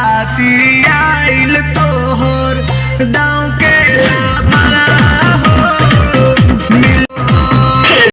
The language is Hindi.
आती आइल तोहर दाव के